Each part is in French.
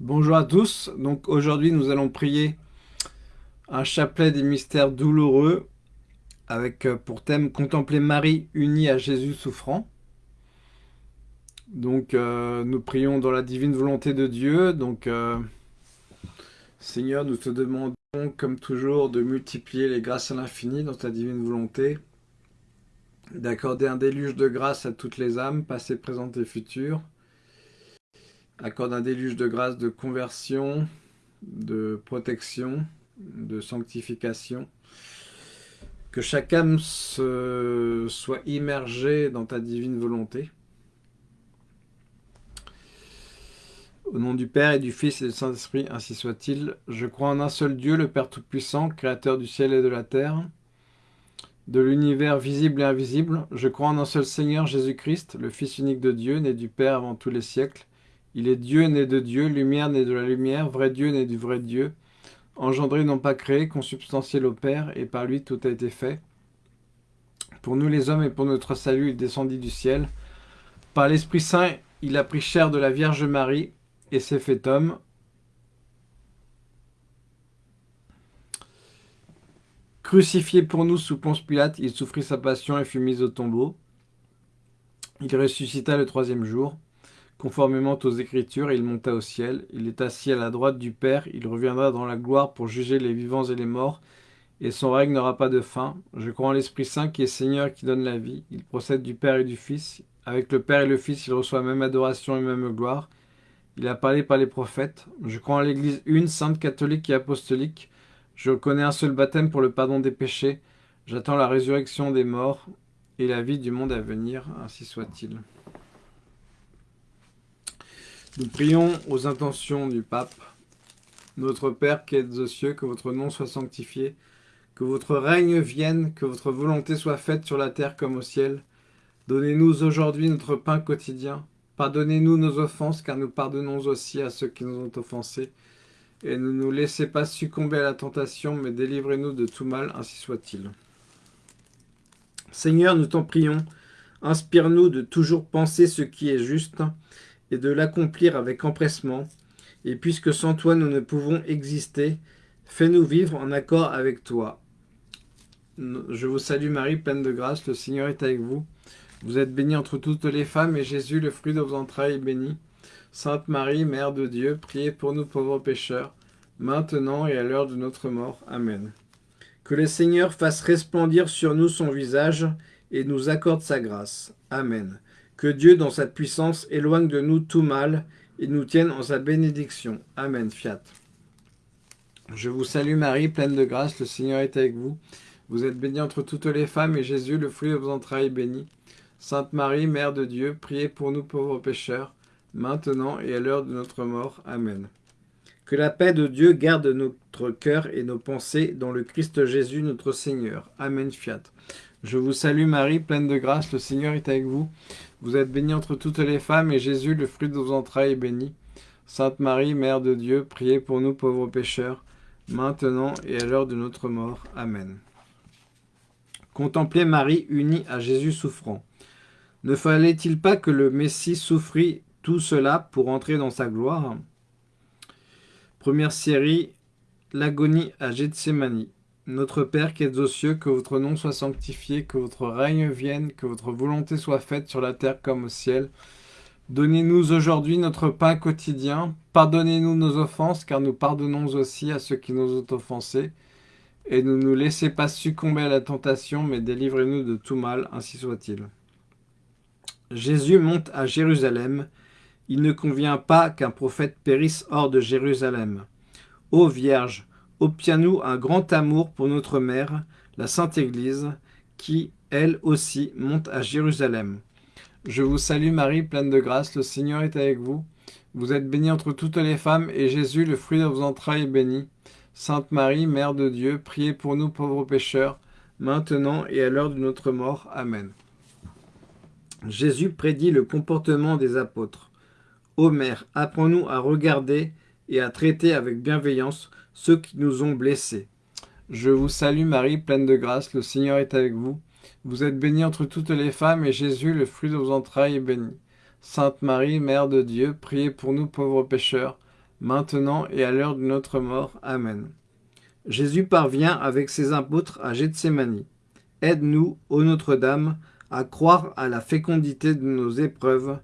Bonjour à tous, donc aujourd'hui nous allons prier un chapelet des mystères douloureux avec euh, pour thème contempler Marie unie à Jésus souffrant. Donc euh, nous prions dans la divine volonté de Dieu, donc euh, Seigneur nous te demandons comme toujours de multiplier les grâces à l'infini dans ta divine volonté, d'accorder un déluge de grâce à toutes les âmes, passées, présentes et futures, accorde un déluge de grâce de conversion, de protection, de sanctification. Que chaque âme soit immergée dans ta divine volonté. Au nom du Père et du Fils et du Saint-Esprit, ainsi soit-il. Je crois en un seul Dieu, le Père Tout-Puissant, Créateur du ciel et de la terre, de l'univers visible et invisible. Je crois en un seul Seigneur, Jésus-Christ, le Fils unique de Dieu, né du Père avant tous les siècles, il est Dieu né de Dieu, lumière né de la lumière, vrai Dieu né du vrai Dieu, engendré non pas créé, consubstantiel au Père, et par lui tout a été fait. Pour nous les hommes et pour notre salut, il descendit du ciel. Par l'Esprit Saint, il a pris chair de la Vierge Marie et s'est fait homme. Crucifié pour nous sous Ponce Pilate, il souffrit sa passion et fut mis au tombeau. Il ressuscita le troisième jour. Conformément aux Écritures, il monta au ciel, il est assis à la droite du Père, il reviendra dans la gloire pour juger les vivants et les morts, et son règne n'aura pas de fin. Je crois en l'Esprit Saint qui est Seigneur qui donne la vie, il procède du Père et du Fils. Avec le Père et le Fils, il reçoit même adoration et même gloire. Il a parlé par les prophètes. Je crois en l'Église une, sainte, catholique et apostolique. Je reconnais un seul baptême pour le pardon des péchés. J'attends la résurrection des morts et la vie du monde à venir, ainsi soit-il. Nous prions aux intentions du pape. Notre Père qui êtes aux cieux, que votre nom soit sanctifié, que votre règne vienne, que votre volonté soit faite sur la terre comme au ciel. Donnez-nous aujourd'hui notre pain quotidien. Pardonnez-nous nos offenses, car nous pardonnons aussi à ceux qui nous ont offensés. Et ne nous laissez pas succomber à la tentation, mais délivrez-nous de tout mal, ainsi soit-il. Seigneur, nous t'en prions, inspire-nous de toujours penser ce qui est juste, et de l'accomplir avec empressement. Et puisque sans toi nous ne pouvons exister, fais-nous vivre en accord avec toi. Je vous salue Marie, pleine de grâce, le Seigneur est avec vous. Vous êtes bénie entre toutes les femmes, et Jésus, le fruit de vos entrailles, est béni. Sainte Marie, Mère de Dieu, priez pour nous pauvres pécheurs, maintenant et à l'heure de notre mort. Amen. Que le Seigneur fasse resplendir sur nous son visage, et nous accorde sa grâce. Amen. Que Dieu, dans sa puissance, éloigne de nous tout mal et nous tienne en sa bénédiction. Amen. Fiat. Je vous salue Marie, pleine de grâce, le Seigneur est avec vous. Vous êtes bénie entre toutes les femmes, et Jésus, le fruit de vos entrailles, est béni. Sainte Marie, Mère de Dieu, priez pour nous pauvres pécheurs, maintenant et à l'heure de notre mort. Amen. Que la paix de Dieu garde notre cœur et nos pensées dans le Christ Jésus notre Seigneur. Amen. Fiat. Je vous salue Marie, pleine de grâce, le Seigneur est avec vous. Vous êtes bénie entre toutes les femmes, et Jésus, le fruit de vos entrailles, est béni. Sainte Marie, Mère de Dieu, priez pour nous pauvres pécheurs, maintenant et à l'heure de notre mort. Amen. Contemplez Marie unie à Jésus souffrant. Ne fallait-il pas que le Messie souffrit tout cela pour entrer dans sa gloire? Première série, l'agonie à Gethsemane. Notre Père qui êtes aux cieux, que votre nom soit sanctifié, que votre règne vienne, que votre volonté soit faite sur la terre comme au ciel. Donnez-nous aujourd'hui notre pain quotidien. Pardonnez-nous nos offenses, car nous pardonnons aussi à ceux qui nous ont offensés. Et ne nous laissez pas succomber à la tentation, mais délivrez-nous de tout mal, ainsi soit-il. Jésus monte à Jérusalem. Il ne convient pas qu'un prophète périsse hors de Jérusalem. Ô Vierge, obtiens-nous un grand amour pour notre mère, la Sainte Église, qui, elle aussi, monte à Jérusalem. Je vous salue Marie, pleine de grâce, le Seigneur est avec vous. Vous êtes bénie entre toutes les femmes, et Jésus, le fruit de vos entrailles, est béni. Sainte Marie, Mère de Dieu, priez pour nous pauvres pécheurs, maintenant et à l'heure de notre mort. Amen. Jésus prédit le comportement des apôtres. Ô Mère, apprends-nous à regarder et à traiter avec bienveillance ceux qui nous ont blessés. Je vous salue Marie, pleine de grâce, le Seigneur est avec vous. Vous êtes bénie entre toutes les femmes, et Jésus, le fruit de vos entrailles, est béni. Sainte Marie, Mère de Dieu, priez pour nous pauvres pécheurs, maintenant et à l'heure de notre mort. Amen. Jésus parvient avec ses apôtres à Gethsemane. Aide-nous, ô Notre-Dame, à croire à la fécondité de nos épreuves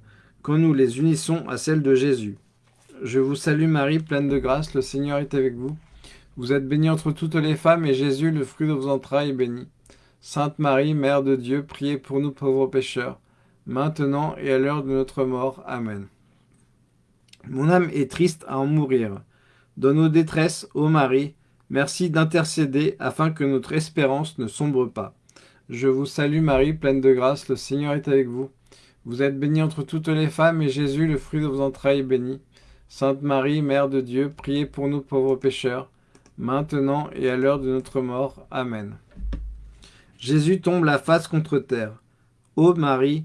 quand nous les unissons à celles de Jésus. Je vous salue Marie, pleine de grâce, le Seigneur est avec vous. Vous êtes bénie entre toutes les femmes, et Jésus, le fruit de vos entrailles, est béni. Sainte Marie, Mère de Dieu, priez pour nous pauvres pécheurs, maintenant et à l'heure de notre mort. Amen. Mon âme est triste à en mourir. Dans nos détresses, ô Marie, merci d'intercéder afin que notre espérance ne sombre pas. Je vous salue Marie, pleine de grâce, le Seigneur est avec vous. Vous êtes bénie entre toutes les femmes, et Jésus, le fruit de vos entrailles, est béni. Sainte Marie, Mère de Dieu, priez pour nous pauvres pécheurs, maintenant et à l'heure de notre mort. Amen. Jésus tombe la face contre terre. Ô Marie,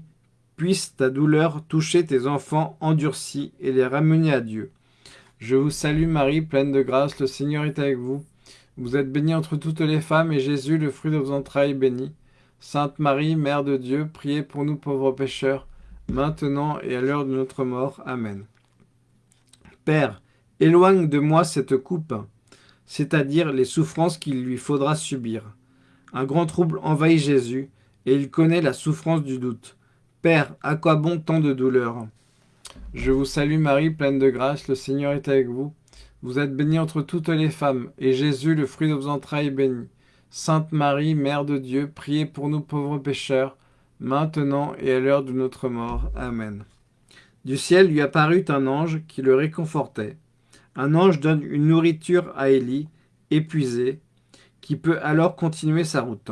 puisse ta douleur toucher tes enfants endurcis et les ramener à Dieu. Je vous salue Marie, pleine de grâce, le Seigneur est avec vous. Vous êtes bénie entre toutes les femmes, et Jésus, le fruit de vos entrailles, est béni. Sainte Marie, Mère de Dieu, priez pour nous pauvres pécheurs, maintenant et à l'heure de notre mort. Amen. Père, éloigne de moi cette coupe, c'est-à-dire les souffrances qu'il lui faudra subir. Un grand trouble envahit Jésus, et il connaît la souffrance du doute. Père, à quoi bon tant de douleur? Je vous salue Marie, pleine de grâce, le Seigneur est avec vous. Vous êtes bénie entre toutes les femmes, et Jésus, le fruit de vos entrailles, est béni. Sainte Marie, Mère de Dieu, priez pour nous pauvres pécheurs, maintenant et à l'heure de notre mort. Amen. Du ciel lui apparut un ange qui le réconfortait. Un ange donne une nourriture à Élie, épuisé, qui peut alors continuer sa route.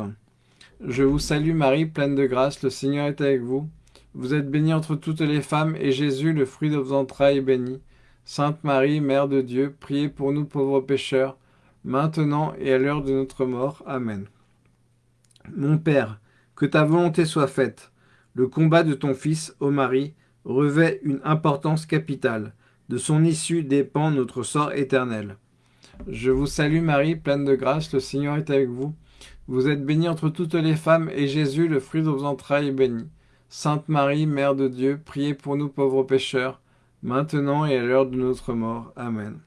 Je vous salue Marie, pleine de grâce, le Seigneur est avec vous. Vous êtes bénie entre toutes les femmes, et Jésus, le fruit de vos entrailles, est béni. Sainte Marie, Mère de Dieu, priez pour nous pauvres pécheurs, maintenant et à l'heure de notre mort. Amen. Mon Père, que ta volonté soit faite. Le combat de ton Fils, ô Marie, revêt une importance capitale. De son issue dépend notre sort éternel. Je vous salue Marie, pleine de grâce, le Seigneur est avec vous. Vous êtes bénie entre toutes les femmes, et Jésus, le fruit de vos entrailles, est béni. Sainte Marie, Mère de Dieu, priez pour nous pauvres pécheurs, maintenant et à l'heure de notre mort. Amen.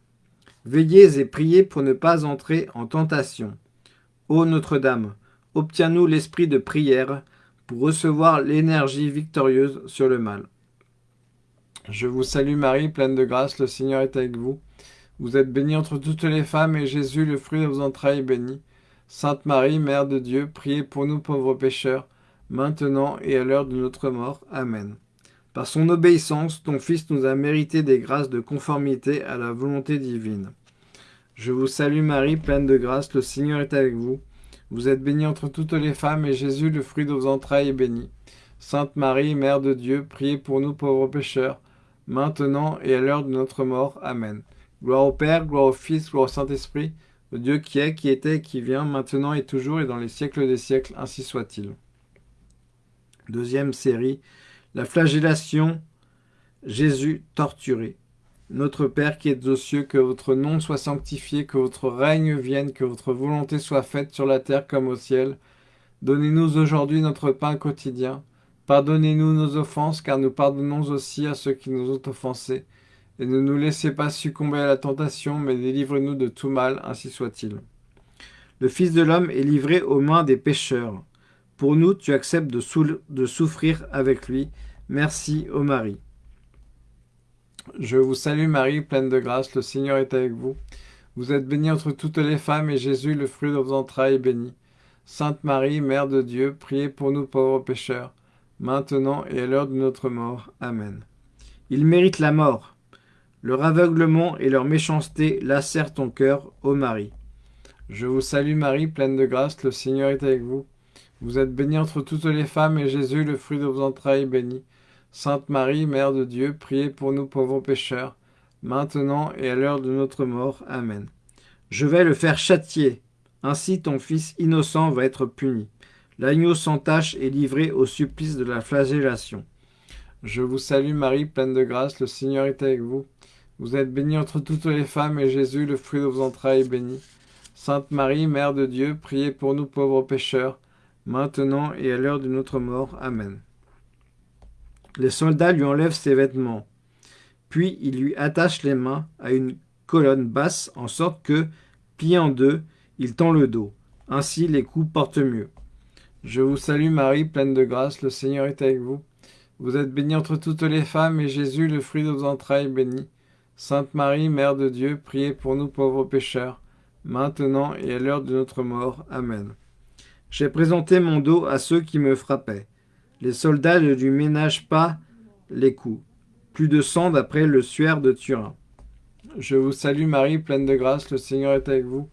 Veillez et priez pour ne pas entrer en tentation. Ô Notre-Dame, obtiens-nous l'esprit de prière pour recevoir l'énergie victorieuse sur le mal. Je vous salue Marie, pleine de grâce, le Seigneur est avec vous. Vous êtes bénie entre toutes les femmes, et Jésus, le fruit de vos entrailles, est béni. Sainte Marie, Mère de Dieu, priez pour nous pauvres pécheurs, maintenant et à l'heure de notre mort. Amen. Par son obéissance, ton Fils nous a mérité des grâces de conformité à la volonté divine. Je vous salue Marie, pleine de grâce, le Seigneur est avec vous. Vous êtes bénie entre toutes les femmes, et Jésus, le fruit de vos entrailles, est béni. Sainte Marie, Mère de Dieu, priez pour nous pauvres pécheurs, maintenant et à l'heure de notre mort. Amen. Gloire au Père, gloire au Fils, gloire au Saint-Esprit, le Dieu qui est, qui était, qui vient, maintenant et toujours, et dans les siècles des siècles, ainsi soit-il. Deuxième série, la flagellation, Jésus torturé. Notre Père qui êtes aux cieux, que votre nom soit sanctifié, que votre règne vienne, que votre volonté soit faite sur la terre comme au ciel. Donnez-nous aujourd'hui notre pain quotidien. Pardonnez-nous nos offenses, car nous pardonnons aussi à ceux qui nous ont offensés. Et ne nous laissez pas succomber à la tentation, mais délivrez-nous de tout mal, ainsi soit-il. Le Fils de l'homme est livré aux mains des pécheurs. Pour nous, tu acceptes de, souffrir avec lui. Merci, ô Marie. Je vous salue Marie, pleine de grâce, le Seigneur est avec vous. Vous êtes bénie entre toutes les femmes, et Jésus, le fruit de vos entrailles, est béni. Sainte Marie, Mère de Dieu, priez pour nous pauvres pécheurs, maintenant et à l'heure de notre mort. Amen. Ils méritent la mort. Leur aveuglement et leur méchanceté lacèrent ton cœur, ô Marie. Je vous salue Marie, pleine de grâce, le Seigneur est avec vous. Vous êtes bénie entre toutes les femmes, et Jésus, le fruit de vos entrailles, est béni. Sainte Marie, Mère de Dieu, priez pour nous pauvres pécheurs, maintenant et à l'heure de notre mort. Amen. Je vais le faire châtier. Ainsi ton Fils innocent va être puni. L'agneau sans tache est livré au supplice de la flagellation. Je vous salue Marie, pleine de grâce, le Seigneur est avec vous. Vous êtes bénie entre toutes les femmes, et Jésus, le fruit de vos entrailles, est béni. Sainte Marie, Mère de Dieu, priez pour nous pauvres pécheurs, maintenant et à l'heure de notre mort. Amen. Les soldats lui enlèvent ses vêtements. Puis il lui attache les mains à une colonne basse, en sorte que, plié en deux, il tend le dos. Ainsi les coups portent mieux. Je vous salue Marie, pleine de grâce, le Seigneur est avec vous. Vous êtes bénie entre toutes les femmes, et Jésus, le fruit de vos entrailles, béni. Sainte Marie, Mère de Dieu, priez pour nous pauvres pécheurs, maintenant et à l'heure de notre mort. Amen. J'ai présenté mon dos à ceux qui me frappaient. Les soldats ne lui ménagent pas les coups. Plus de sang d'après le suaire de Turin. Je vous salue Marie, pleine de grâce, le Seigneur est avec vous.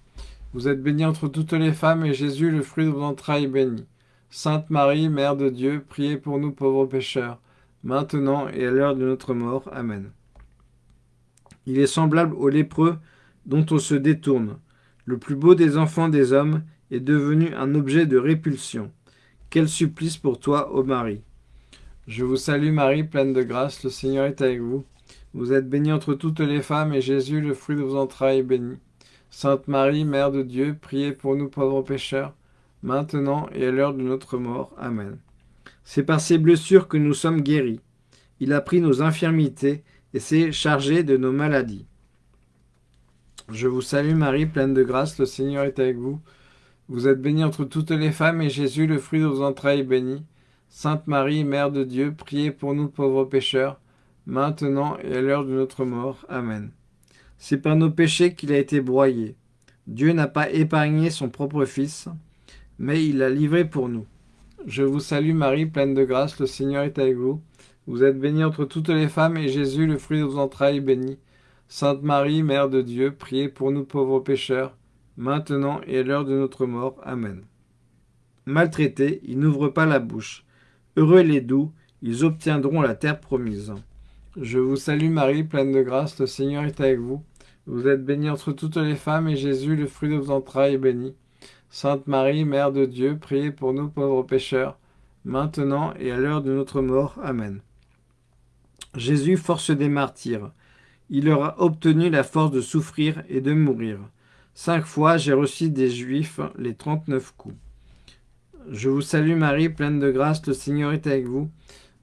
Vous êtes bénie entre toutes les femmes, et Jésus, le fruit de vos entrailles, est béni. Sainte Marie, Mère de Dieu, priez pour nous pauvres pécheurs, maintenant et à l'heure de notre mort. Amen. Il est semblable au lépreux dont on se détourne. Le plus beau des enfants des hommes est devenu un objet de répulsion. Quel supplice pour toi, ô Marie? Je vous salue Marie, pleine de grâce, le Seigneur est avec vous. Vous êtes bénie entre toutes les femmes, et Jésus, le fruit de vos entrailles, est béni. Sainte Marie, Mère de Dieu, priez pour nous pauvres pécheurs, maintenant et à l'heure de notre mort. Amen. C'est par ses blessures que nous sommes guéris. Il a pris nos infirmités et s'est chargé de nos maladies. Je vous salue Marie, pleine de grâce, le Seigneur est avec vous. Vous êtes bénie entre toutes les femmes, et Jésus, le fruit de vos entrailles, est béni. Sainte Marie, Mère de Dieu, priez pour nous pauvres pécheurs, maintenant et à l'heure de notre mort. Amen. C'est par nos péchés qu'il a été broyé. Dieu n'a pas épargné son propre Fils, mais il l'a livré pour nous. Je vous salue Marie, pleine de grâce, le Seigneur est avec vous. Vous êtes bénie entre toutes les femmes, et Jésus, le fruit de vos entrailles, est béni. Sainte Marie, Mère de Dieu, priez pour nous pauvres pécheurs, maintenant et à l'heure de notre mort. Amen. Maltraités, ils n'ouvrent pas la bouche. Heureux les doux, ils obtiendront la terre promise. Je vous salue Marie, pleine de grâce, le Seigneur est avec vous. Vous êtes bénie entre toutes les femmes, et Jésus, le fruit de vos entrailles, est béni. Sainte Marie, Mère de Dieu, priez pour nous pauvres pécheurs, maintenant et à l'heure de notre mort. Amen. Jésus, force des martyrs, il aura obtenu la force de souffrir et de mourir. Cinq fois j'ai reçu des Juifs les trente-neuf coups. Je vous salue Marie, pleine de grâce, le Seigneur est avec vous.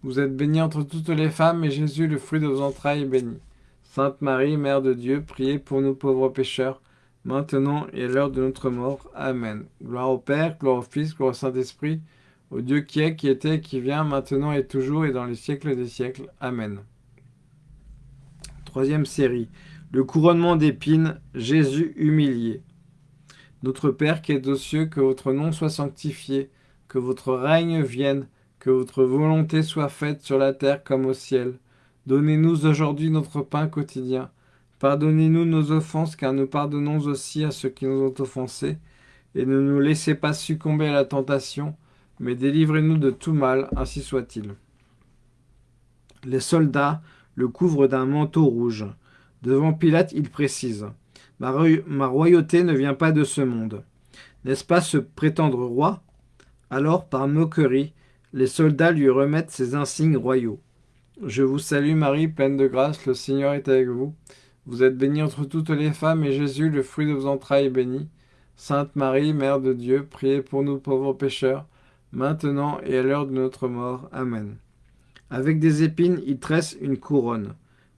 Vous êtes bénie entre toutes les femmes, et Jésus, le fruit de vos entrailles, est béni. Sainte Marie, Mère de Dieu, priez pour nous pauvres pécheurs, maintenant et à l'heure de notre mort. Amen. Gloire au Père, gloire au Fils, gloire au Saint-Esprit, au Dieu qui est, qui était, qui vient, maintenant et toujours, et dans les siècles des siècles. Amen. Troisième série. Le couronnement d'épines, Jésus humilié. Notre Père qui es aux cieux, que votre nom soit sanctifié, que votre règne vienne, que votre volonté soit faite sur la terre comme au ciel. Donnez-nous aujourd'hui notre pain quotidien. Pardonnez-nous nos offenses, car nous pardonnons aussi à ceux qui nous ont offensés. Et ne nous laissez pas succomber à la tentation, mais délivrez-nous de tout mal, ainsi soit-il. Les soldats le couvrent d'un manteau rouge. Devant Pilate, il précise ma, royauté ne vient pas de ce monde. N'est-ce pas se prétendre roi? Alors, par moquerie, les soldats lui remettent ses insignes royaux. Je vous salue Marie, pleine de grâce, le Seigneur est avec vous. Vous êtes bénie entre toutes les femmes, et Jésus, le fruit de vos entrailles, est béni. Sainte Marie, Mère de Dieu, priez pour nous pauvres pécheurs, maintenant et à l'heure de notre mort. Amen. Avec des épines, il tresse une couronne.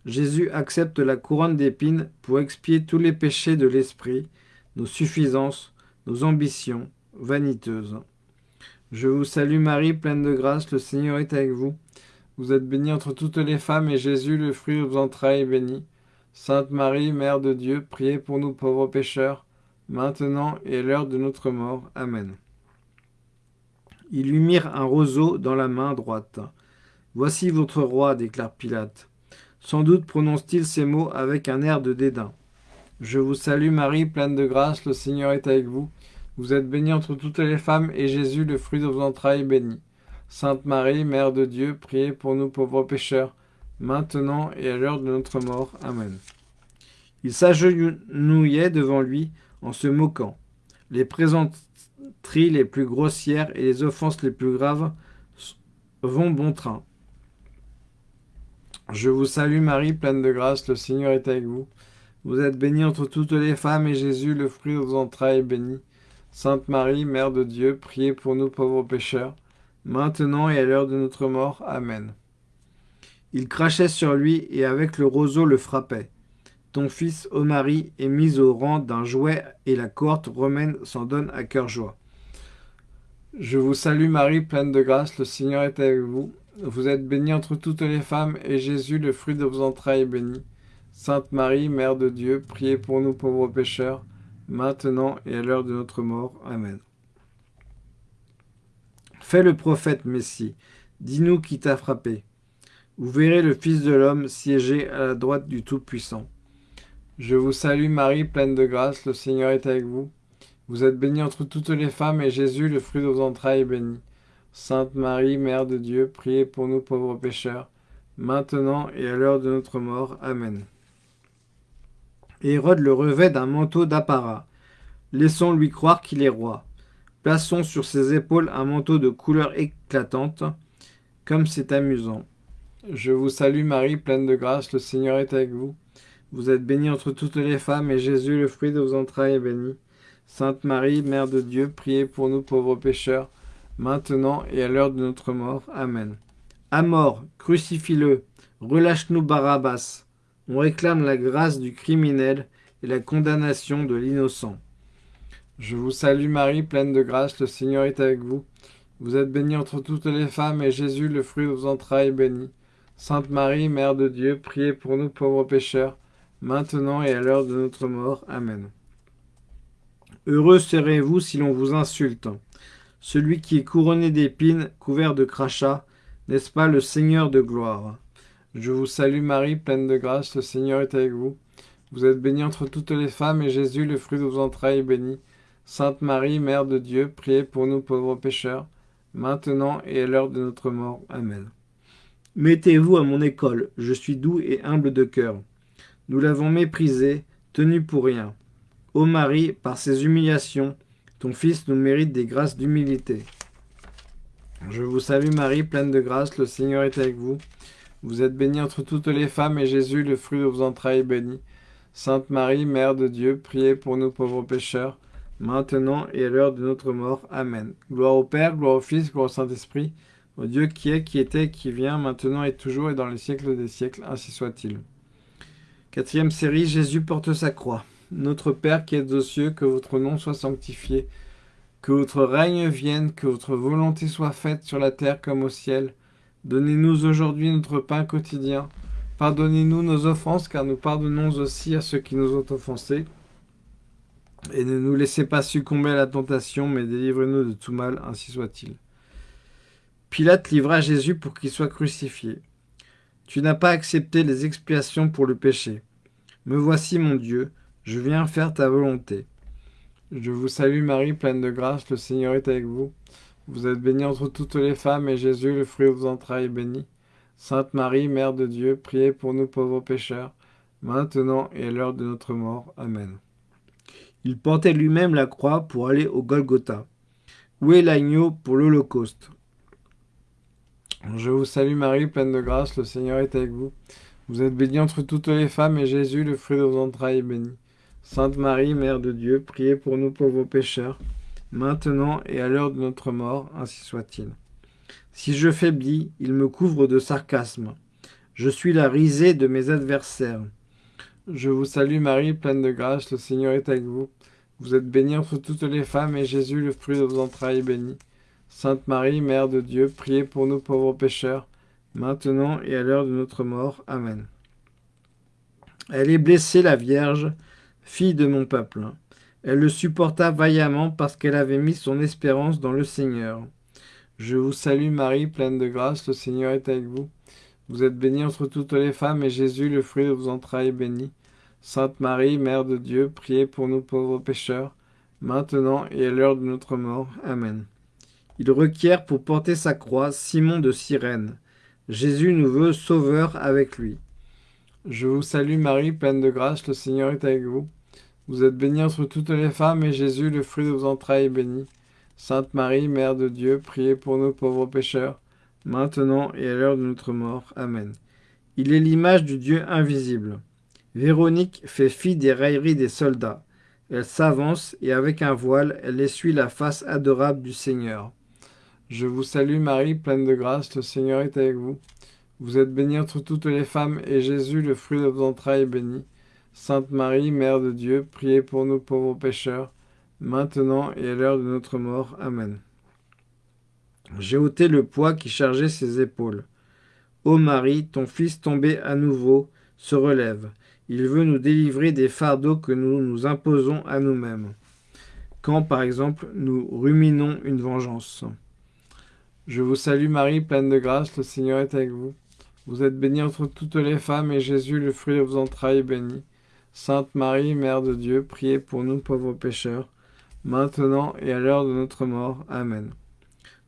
Jésus accepte la couronne d'épines pour expier tous les péchés de l'esprit, nos suffisances, nos ambitions vaniteuses. Je vous salue Marie, pleine de grâce, le Seigneur est avec vous. Vous êtes bénie entre toutes les femmes, et Jésus, le fruit de vos entrailles, est béni. Sainte Marie, Mère de Dieu, priez pour nous pauvres pécheurs, maintenant et à l'heure de notre mort. Amen. Ils lui mirent un roseau dans la main droite. Voici votre roi, déclare Pilate. Sans doute prononce-t-il ces mots avec un air de dédain. Je vous salue Marie, pleine de grâce, le Seigneur est avec vous. Vous êtes bénie entre toutes les femmes, et Jésus, le fruit de vos entrailles, est béni. Sainte Marie, Mère de Dieu, priez pour nous pauvres pécheurs, maintenant et à l'heure de notre mort. Amen. Il s'agenouillait devant lui en se moquant. Les présenteries les plus grossières et les offenses les plus graves vont bon train. Je vous salue Marie, pleine de grâce, le Seigneur est avec vous. Vous êtes bénie entre toutes les femmes, et Jésus, le fruit de vos entrailles, est béni. Sainte Marie, Mère de Dieu, priez pour nous pauvres pécheurs, maintenant et à l'heure de notre mort. Amen. Il crachait sur lui et avec le roseau le frappait. Ton fils Omari est mis au rang d'un jouet et la cohorte romaine s'en donne à cœur joie. Je vous salue Marie, pleine de grâce, le Seigneur est avec vous. Vous êtes bénie entre toutes les femmes, et Jésus, le fruit de vos entrailles, est béni. Sainte Marie, Mère de Dieu, priez pour nous pauvres pécheurs, maintenant et à l'heure de notre mort. Amen. Fais le prophète Messie, dis-nous qui t'a frappé. Vous verrez le Fils de l'homme siéger à la droite du Tout-Puissant. Je vous salue Marie, pleine de grâce, le Seigneur est avec vous. Vous êtes bénie entre toutes les femmes, et Jésus, le fruit de vos entrailles, est béni. Sainte Marie, Mère de Dieu, priez pour nous pauvres pécheurs, maintenant et à l'heure de notre mort. Amen. Hérode le revêt d'un manteau d'apparat. Laissons-lui croire qu'il est roi. Plaçons sur ses épaules un manteau de couleur éclatante, comme c'est amusant. Je vous salue Marie, pleine de grâce, le Seigneur est avec vous. Vous êtes bénie entre toutes les femmes, et Jésus, le fruit de vos entrailles, est béni. Sainte Marie, Mère de Dieu, priez pour nous pauvres pécheurs, maintenant et à l'heure de notre mort. Amen. À mort, crucifie-le, relâche-nous Barabbas. On réclame la grâce du criminel et la condamnation de l'innocent. Je vous salue Marie, pleine de grâce, le Seigneur est avec vous. Vous êtes bénie entre toutes les femmes, et Jésus, le fruit de vos entrailles, est béni. Sainte Marie, Mère de Dieu, priez pour nous pauvres pécheurs, maintenant et à l'heure de notre mort. Amen. Heureux serez-vous si l'on vous insulte. Celui qui est couronné d'épines, couvert de crachats, n'est-ce pas le Seigneur de gloire? Je vous salue Marie, pleine de grâce, le Seigneur est avec vous. Vous êtes bénie entre toutes les femmes, et Jésus, le fruit de vos entrailles, est béni. Sainte Marie, Mère de Dieu, priez pour nous pauvres pécheurs, maintenant et à l'heure de notre mort. Amen. Mettez-vous à mon école, je suis doux et humble de cœur. Nous l'avons méprisé, tenu pour rien. Ô Marie, par ses humiliations, ton Fils nous mérite des grâces d'humilité. Je vous salue Marie, pleine de grâce, le Seigneur est avec vous. Vous êtes bénie entre toutes les femmes, et Jésus, le fruit de vos entrailles, est béni. Sainte Marie, Mère de Dieu, priez pour nous pauvres pécheurs, maintenant et à l'heure de notre mort. Amen. Gloire au Père, gloire au Fils, gloire au Saint-Esprit, au Dieu qui est, qui était, qui vient, maintenant et toujours et dans les siècles des siècles, ainsi soit-il. Quatrième série, Jésus porte sa croix. Notre Père qui êtes aux cieux, que votre nom soit sanctifié, que votre règne vienne, que votre volonté soit faite sur la terre comme au ciel. Donnez-nous aujourd'hui notre pain quotidien. Pardonnez-nous nos offenses, car nous pardonnons aussi à ceux qui nous ont offensés. Et ne nous laissez pas succomber à la tentation, mais délivrez-nous de tout mal, ainsi soit-il. Pilate livra Jésus pour qu'il soit crucifié. Tu n'as pas accepté les expiations pour le péché. Me voici, mon Dieu, je viens faire ta volonté. Je vous salue Marie, pleine de grâce, le Seigneur est avec vous. Vous êtes bénie entre toutes les femmes, et Jésus, le fruit de vos entrailles, est béni. Sainte Marie, Mère de Dieu, priez pour nous pauvres pécheurs, maintenant et à l'heure de notre mort. Amen. Il portait lui-même la croix pour aller au Golgotha. Où est l'agneau pour l'Holocauste? Je vous salue Marie, pleine de grâce, le Seigneur est avec vous. Vous êtes bénie entre toutes les femmes, et Jésus, le fruit de vos entrailles, est béni. Sainte Marie, Mère de Dieu, priez pour nous pauvres pécheurs, maintenant et à l'heure de notre mort, ainsi soit-il. Si je faiblis, il me couvre de sarcasme. Je suis la risée de mes adversaires. Je vous salue Marie, pleine de grâce, le Seigneur est avec vous. Vous êtes bénie entre toutes les femmes, et Jésus, le fruit de vos entrailles, est béni. Sainte Marie, Mère de Dieu, priez pour nous pauvres pécheurs, maintenant et à l'heure de notre mort. Amen. Elle est blessée, la Vierge, fille de mon peuple. Elle le supporta vaillamment parce qu'elle avait mis son espérance dans le Seigneur. Je vous salue Marie, pleine de grâce, le Seigneur est avec vous. Vous êtes bénie entre toutes les femmes, et Jésus, le fruit de vos entrailles, est béni. Sainte Marie, Mère de Dieu, priez pour nous pauvres pécheurs, maintenant et à l'heure de notre mort. Amen. Il requiert pour porter sa croix Simon de Cyrène. Jésus nous veut sauveur avec lui. Je vous salue Marie, pleine de grâce, le Seigneur est avec vous. Vous êtes bénie entre toutes les femmes, et Jésus, le fruit de vos entrailles, est béni. Sainte Marie, Mère de Dieu, priez pour nous pauvres pécheurs, maintenant et à l'heure de notre mort. Amen. Il est l'image du Dieu invisible. Véronique fait fi des railleries des soldats. Elle s'avance et avec un voile, elle essuie la face adorable du Seigneur. Je vous salue Marie, pleine de grâce, le Seigneur est avec vous. Vous êtes bénie entre toutes les femmes, et Jésus, le fruit de vos entrailles, est béni. Sainte Marie, Mère de Dieu, priez pour nous pauvres pécheurs, maintenant et à l'heure de notre mort. Amen. J'ai ôté le poids qui chargeait ses épaules. Ô Marie, ton Fils tombé à nouveau se relève. Il veut nous délivrer des fardeaux que nous nous imposons à nous-mêmes. Quand, par exemple, nous ruminons une vengeance. Je vous salue Marie, pleine de grâce, le Seigneur est avec vous. Vous êtes bénie entre toutes les femmes, et Jésus, le fruit de vos entrailles, est béni. Sainte Marie, Mère de Dieu, priez pour nous pauvres pécheurs, maintenant et à l'heure de notre mort. Amen.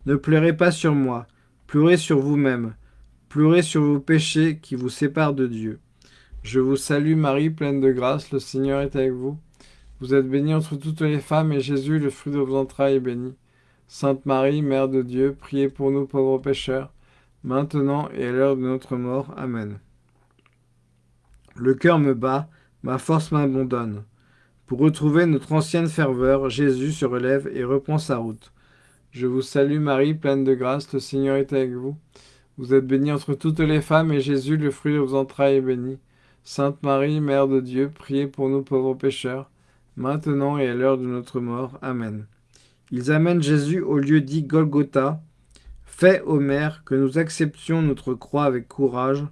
Ne pleurez pas sur moi, pleurez sur vous-même, pleurez sur vos péchés qui vous séparent de Dieu. Je vous salue Marie, pleine de grâce, le Seigneur est avec vous. Vous êtes bénie entre toutes les femmes, et Jésus, le fruit de vos entrailles, est béni. Sainte Marie, Mère de Dieu, priez pour nous pauvres pécheurs, maintenant et à l'heure de notre mort. Amen. Le cœur me bat, ma force m'abandonne. Pour retrouver notre ancienne ferveur, Jésus se relève et reprend sa route. Je vous salue Marie, pleine de grâce, le Seigneur est avec vous. Vous êtes bénie entre toutes les femmes, et Jésus, le fruit de vos entrailles, est béni. Sainte Marie, Mère de Dieu, priez pour nous pauvres pécheurs, maintenant et à l'heure de notre mort. Amen. Ils amènent Jésus au lieu dit Golgotha. Fais, ô Mère, que nous acceptions notre croix avec courage,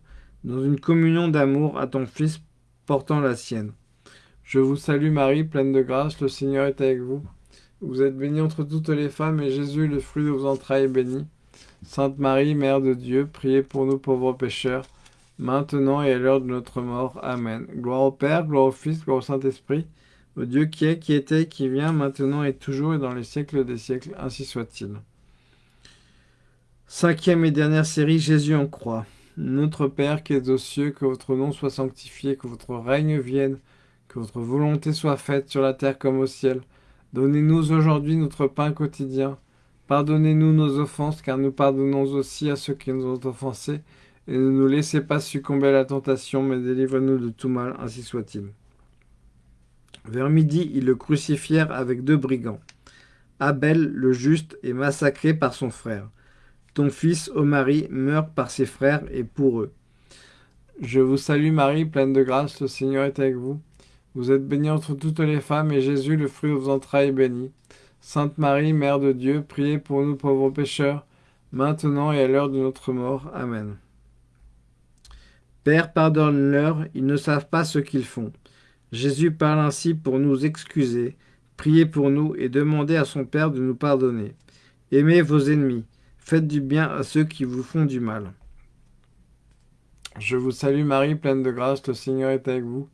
dans une communion d'amour à ton Fils Je vous salue Marie, pleine de grâce, le Seigneur est avec vous. Vous êtes bénie entre toutes les femmes, et Jésus, le fruit de vos entrailles, est béni. Sainte Marie, Mère de Dieu, priez pour nous pauvres pécheurs, maintenant et à l'heure de notre mort. Amen. Gloire au Père, gloire au Fils, gloire au Saint-Esprit, au Dieu qui est, qui était, qui vient, maintenant et toujours, et dans les siècles des siècles, ainsi soit-il. Cinquième et dernière série, Jésus en croix. Notre Père qui es aux cieux, que votre nom soit sanctifié, que votre règne vienne, que votre volonté soit faite sur la terre comme au ciel. Donnez-nous aujourd'hui notre pain quotidien. Pardonnez-nous nos offenses, car nous pardonnons aussi à ceux qui nous ont offensés. Et ne nous laissez pas succomber à la tentation, mais délivrez-nous de tout mal, ainsi soit-il. Vers midi, ils le crucifièrent avec deux brigands. Abel, le juste, est massacré par son frère. Ton fils, ô Marie, meurt par ses frères et pour eux. Je vous salue Marie, pleine de grâce, le Seigneur est avec vous. Vous êtes bénie entre toutes les femmes, et Jésus, le fruit de vos entrailles, est béni. Sainte Marie, Mère de Dieu, priez pour nous pauvres pécheurs, maintenant et à l'heure de notre mort. Amen. Père, pardonne-leur, ils ne savent pas ce qu'ils font. Jésus parle ainsi pour nous excuser. Priez pour nous et demandez à son Père de nous pardonner. Aimez vos ennemis, faites du bien à ceux qui vous font du mal. Je vous salue Marie, pleine de grâce, le Seigneur est avec vous.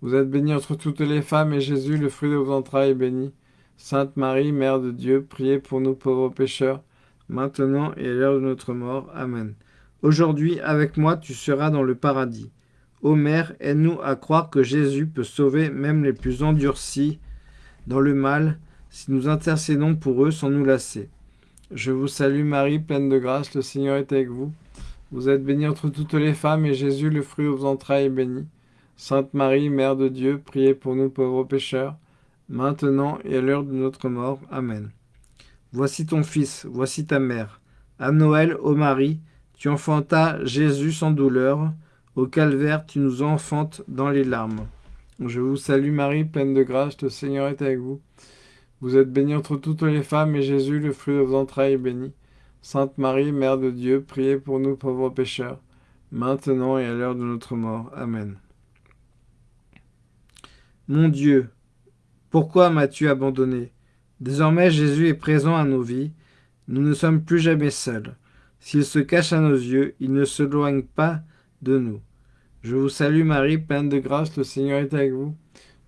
Vous êtes bénie entre toutes les femmes, et Jésus, le fruit de vos entrailles, est béni. Sainte Marie, Mère de Dieu, priez pour nous pauvres pécheurs, maintenant et à l'heure de notre mort. Amen. Aujourd'hui, avec moi, tu seras dans le paradis. Ô Mère, aide-nous à croire que Jésus peut sauver même les plus endurcis dans le mal, si nous intercédons pour eux sans nous lasser. Je vous salue Marie, pleine de grâce, le Seigneur est avec vous. Vous êtes bénie entre toutes les femmes, et Jésus, le fruit de vos entrailles, est béni. Sainte Marie, Mère de Dieu, priez pour nous pauvres pécheurs, maintenant et à l'heure de notre mort. Amen. Voici ton Fils, voici ta mère. À Noël, ô Marie, tu enfantas Jésus sans douleur. Au calvaire, tu nous enfantes dans les larmes. Je vous salue Marie, pleine de grâce, le Seigneur est avec vous. Vous êtes bénie entre toutes les femmes, et Jésus, le fruit de vos entrailles, est béni. Sainte Marie, Mère de Dieu, priez pour nous pauvres pécheurs, maintenant et à l'heure de notre mort. Amen. Mon Dieu, pourquoi m'as-tu abandonné? Désormais Jésus est présent à nos vies, nous ne sommes plus jamais seuls. S'il se cache à nos yeux, il ne s'éloigne pas de nous. Je vous salue Marie, pleine de grâce, le Seigneur est avec vous.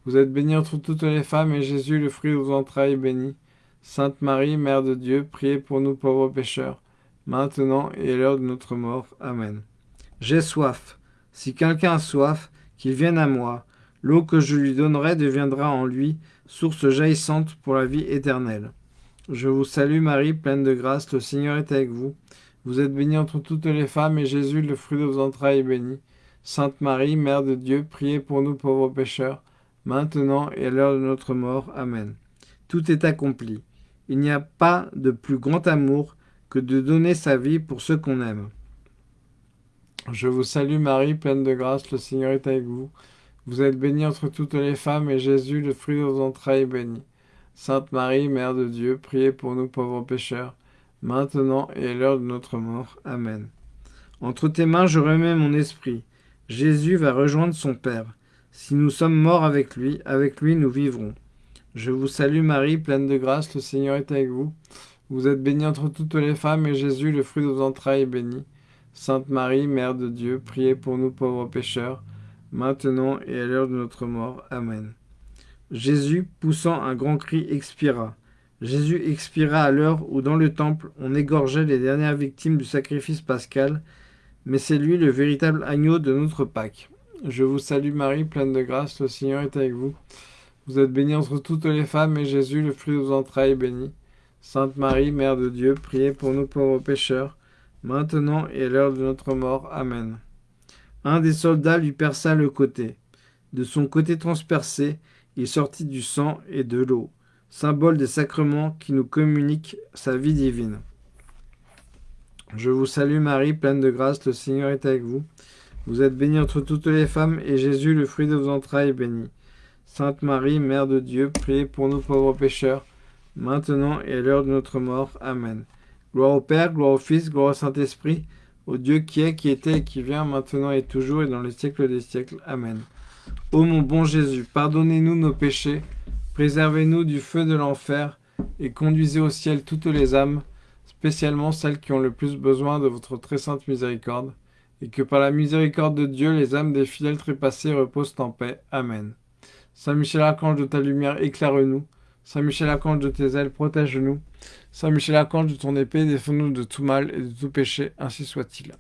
Vous êtes bénie entre toutes les femmes, et Jésus, le fruit de vos entrailles, est béni. Sainte Marie, Mère de Dieu, priez pour nous pauvres pécheurs, maintenant et à l'heure de notre mort. Amen. J'ai soif. Si quelqu'un a soif, qu'il vienne à moi. L'eau que je lui donnerai deviendra en lui source jaillissante pour la vie éternelle. Je vous salue Marie, pleine de grâce, le Seigneur est avec vous. Vous êtes bénie entre toutes les femmes, et Jésus, le fruit de vos entrailles, est béni. Sainte Marie, Mère de Dieu, priez pour nous pauvres pécheurs, maintenant et à l'heure de notre mort. Amen. Tout est accompli. Il n'y a pas de plus grand amour que de donner sa vie pour ceux qu'on aime. Je vous salue Marie, pleine de grâce, le Seigneur est avec vous. Vous êtes bénie entre toutes les femmes, et Jésus, le fruit de vos entrailles, est béni. Sainte Marie, Mère de Dieu, priez pour nous pauvres pécheurs, maintenant et à l'heure de notre mort. Amen. Entre tes mains je remets mon esprit. Jésus va rejoindre son Père. Si nous sommes morts avec lui, avec lui nous vivrons. Je vous salue Marie, pleine de grâce, le Seigneur est avec vous. Vous êtes bénie entre toutes les femmes, et Jésus, le fruit de vos entrailles, est béni. Sainte Marie, Mère de Dieu, priez pour nous pauvres pécheurs, maintenant et à l'heure de notre mort. Amen. Jésus, poussant un grand cri, expira. Jésus expira à l'heure où dans le temple on égorgeait les dernières victimes du sacrifice pascal, mais c'est lui le véritable agneau de notre Pâque. Je vous salue Marie, pleine de grâce, le Seigneur est avec vous. Vous êtes bénie entre toutes les femmes, et Jésus, le fruit de vos entrailles, est béni. Sainte Marie, Mère de Dieu, priez pour nous pauvres pécheurs, maintenant et à l'heure de notre mort. Amen. Un des soldats lui perça le côté. De son côté transpercé, il sortit du sang et de l'eau, symbole des sacrements qui nous communiquent sa vie divine. Je vous salue Marie, pleine de grâce, le Seigneur est avec vous. Vous êtes bénie entre toutes les femmes, et Jésus, le fruit de vos entrailles, est béni. Sainte Marie, Mère de Dieu, priez pour nous pauvres pécheurs, maintenant et à l'heure de notre mort. Amen. Gloire au Père, gloire au Fils, gloire au Saint-Esprit, au Dieu qui est, qui était et qui vient, maintenant et toujours et dans les siècles des siècles. Amen. Ô mon bon Jésus, pardonnez-nous nos péchés, préservez-nous du feu de l'enfer, et conduisez au ciel toutes les âmes, spécialement celles qui ont le plus besoin de votre très sainte miséricorde, et que par la miséricorde de Dieu, les âmes des fidèles trépassés reposent en paix. Amen. Saint Michel Archange de ta lumière, éclaire-nous. Saint Michel Archange de tes ailes, protège-nous. Saint Michel Archange de ton épée, défends-nous de tout mal et de tout péché, ainsi soit-il.